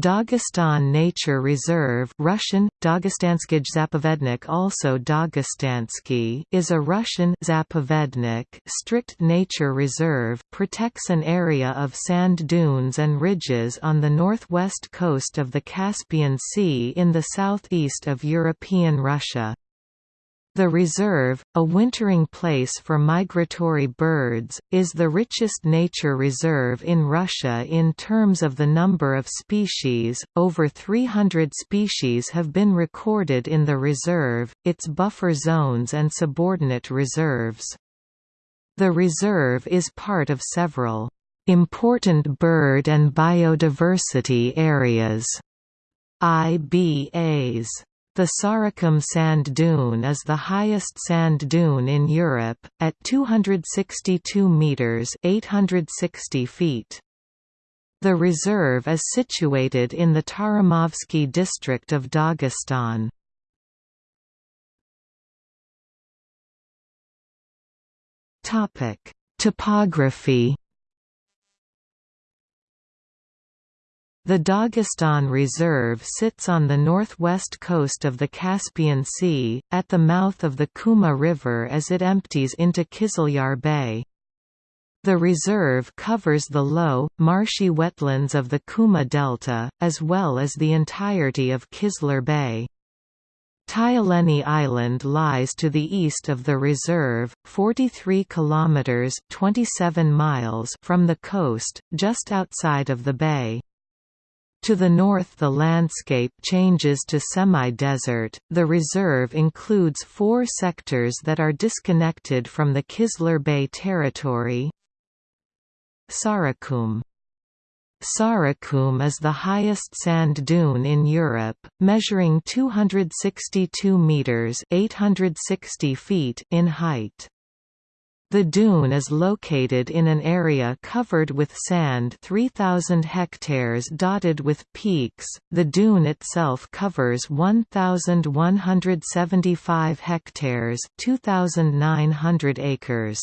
Dagestan Nature Reserve Russian, Dagestanskij Zapovednik also Dagestansky is a Russian Zapovednik strict nature reserve protects an area of sand dunes and ridges on the northwest coast of the Caspian Sea in the southeast of European Russia. The reserve, a wintering place for migratory birds, is the richest nature reserve in Russia in terms of the number of species. Over 300 species have been recorded in the reserve, its buffer zones and subordinate reserves. The reserve is part of several important bird and biodiversity areas IBAs. The Sarakum sand dune is the highest sand dune in Europe, at 262 metres 860 feet. The reserve is situated in the Taramovsky district of Dagestan. Topography The Dagestan Reserve sits on the northwest coast of the Caspian Sea, at the mouth of the Kuma River as it empties into Kizlyar Bay. The reserve covers the low, marshy wetlands of the Kuma Delta, as well as the entirety of Kizlyar Bay. Tyaleni Island lies to the east of the reserve, 43 kilometers (27 miles) from the coast, just outside of the bay. To the north the landscape changes to semi-desert. The reserve includes four sectors that are disconnected from the Kizlyar Bay territory. Sarakum Sarakum is the highest sand dune in Europe, measuring 262 meters (860 feet) in height. The dune is located in an area covered with sand 3,000 hectares dotted with peaks. The dune itself covers 1,175 hectares 2,900 acres.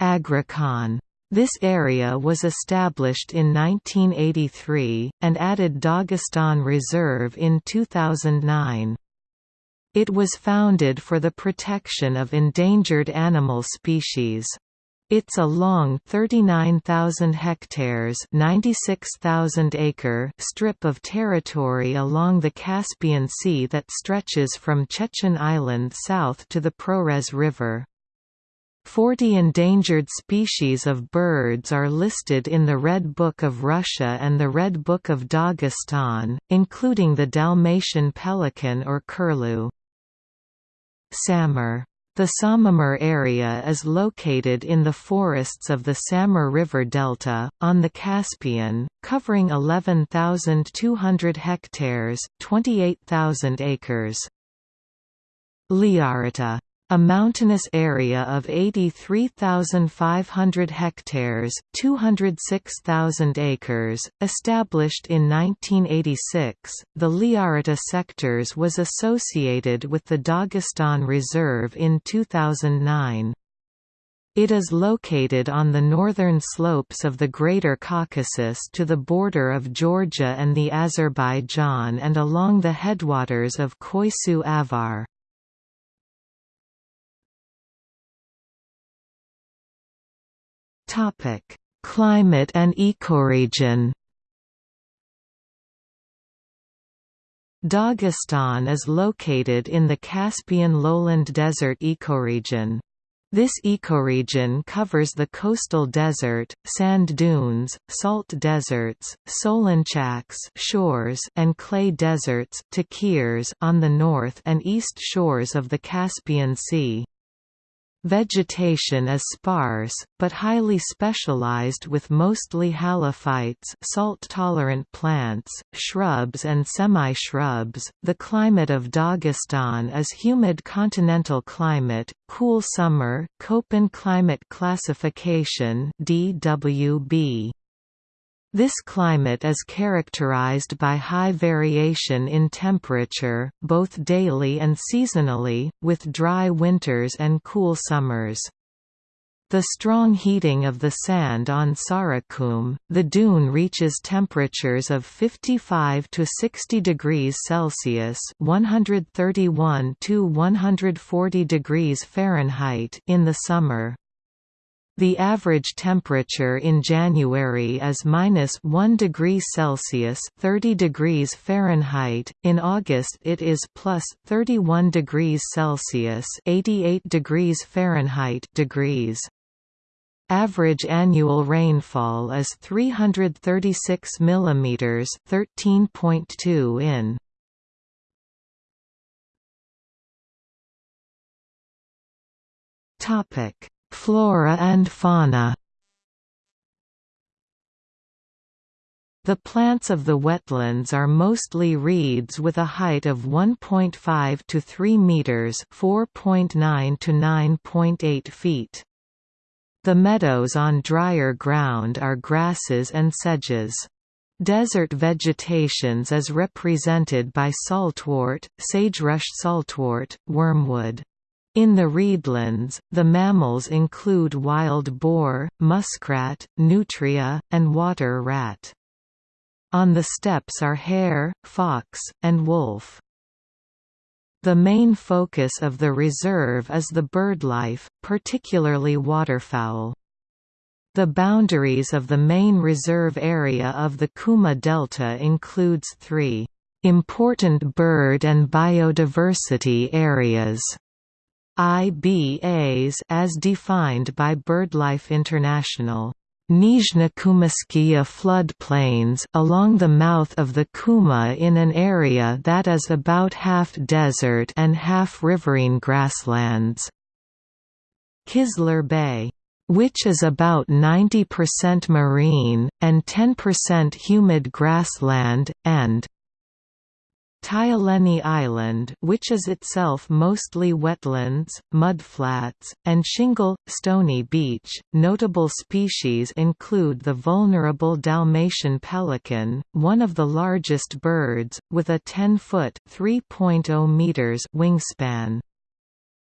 Agrakhan this area was established in 1983, and added Dagestan Reserve in 2009. It was founded for the protection of endangered animal species. It's a long 39,000 hectares 96,000 acre strip of territory along the Caspian Sea that stretches from Chechen Island south to the Prorez River. Forty endangered species of birds are listed in the Red Book of Russia and the Red Book of Dagestan, including the Dalmatian pelican or curlew. Samur. The Samur area is located in the forests of the Samur River Delta, on the Caspian, covering 11,200 hectares 28,000 acres. Tlyarata a mountainous area of 83,500 hectares 206,000 acres, established in 1986, the Tlyarata sectors was associated with the Dagestan Reserve in 2009. It is located on the northern slopes of the Greater Caucasus to the border of Georgia and the Azerbaijan and along the headwaters of Khoisu Avar. Topic: Climate and ecoregion. Dagestan is located in the Caspian lowland desert ecoregion. This ecoregion covers the coastal desert, sand dunes, salt deserts, solonchaks shores and clay deserts on the north and east shores of the Caspian Sea. Vegetation is sparse, but highly specialized with mostly halophytes salt-tolerant plants, shrubs and semi-shrubs. The climate of Dagestan is humid continental climate, cool summer Köppen climate classification DWB. This climate is characterized by high variation in temperature, both daily and seasonally, with dry winters and cool summers. The strong heating of the sand on Sarakum, the dune reaches temperatures of 55 to 60 degrees Celsius (131 to 140 degrees Fahrenheit) in the summer. The average temperature in January is minus 1 degree Celsius (30 degrees Fahrenheit). In August, it is plus 31 degrees Celsius (88 degrees Fahrenheit) degrees. Average annual rainfall is 336 mm 13.2 in. Topic: Flora and fauna. The plants of the wetlands are mostly reeds with a height of 1.5 to 3 meters, 4.9 to 9.8 feet. The meadows on drier ground are grasses and sedges. Desert vegetations is represented by saltwort, sagebrush saltwort, wormwood. In the reedlands, the mammals include wild boar, muskrat, nutria, and water rat. On the steppes are hare, fox, and wolf. The main focus of the reserve is the birdlife, particularly waterfowl. The boundaries of the main reserve area of the Kuma Delta includes three important bird and biodiversity areas. IBAs as defined by BirdLife International. Nizhnokumskaya floodplains along the mouth of the Kuma in an area that is about half desert and half riverine grasslands. Kizlyar Bay which is about 90% marine, and 10% humid grassland, and Tyaleni Island which is itself mostly wetlands, mudflats, and shingle, stony beach. Notable species include the vulnerable Dalmatian pelican, one of the largest birds, with a 10-foot wingspan.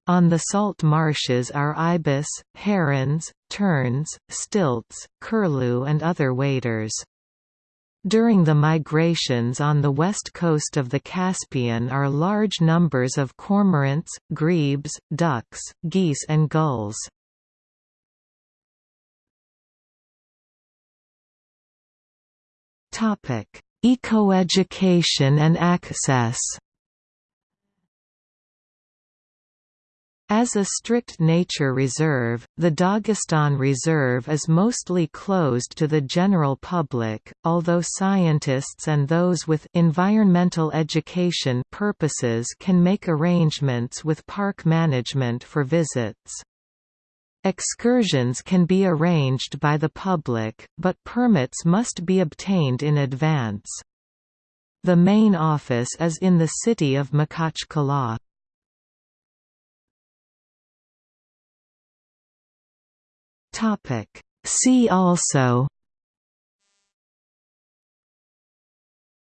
On the salt marshes are ibis, herons, terns, stilts, curlew and other waders. During the migrations on the west coast of the Caspian are large numbers of cormorants, grebes, ducks, geese and gulls. Ecoeducation and access As a strict nature reserve, the Dagestan Reserve is mostly closed to the general public, although scientists and those with environmental education purposes can make arrangements with park management for visits. Excursions can be arranged by the public, but permits must be obtained in advance. The main office is in the city of Makhachkala. Topic. See also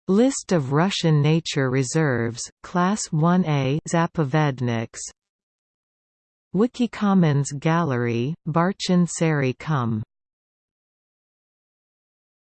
List of Russian nature reserves, Class 1A Zapovedniks Wikicommons Gallery, Barchin Kum